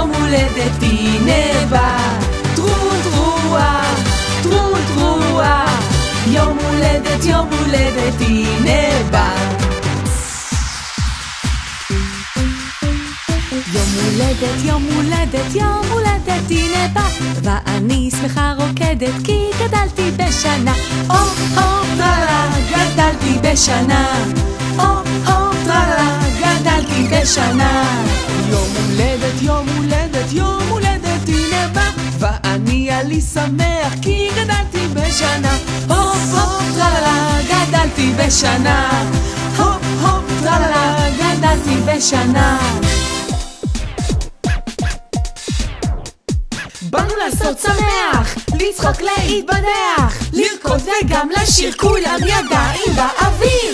הולדת הנה בא, טרו טרואה, טרו טרואה, יום הולדת, יום הולדת הנה בא. יום הולדת, יום הולדת, יום הולדת הנה בא, ואני שמחה רוקדת כי גדלתי בשנה. או הו טרלה, גדלתי בשנה. או הו טרלה, גדלתי בשנה. עלי שמח כי גדלתי בשנה. הופ הופ טרלה, גדלתי בשנה. הופ הופ טרלה, גדלתי בשנה. באנו לעשות שמח, לצחוק להתבדח, לרקוד וגם לשיר כולם ידיים באוויר.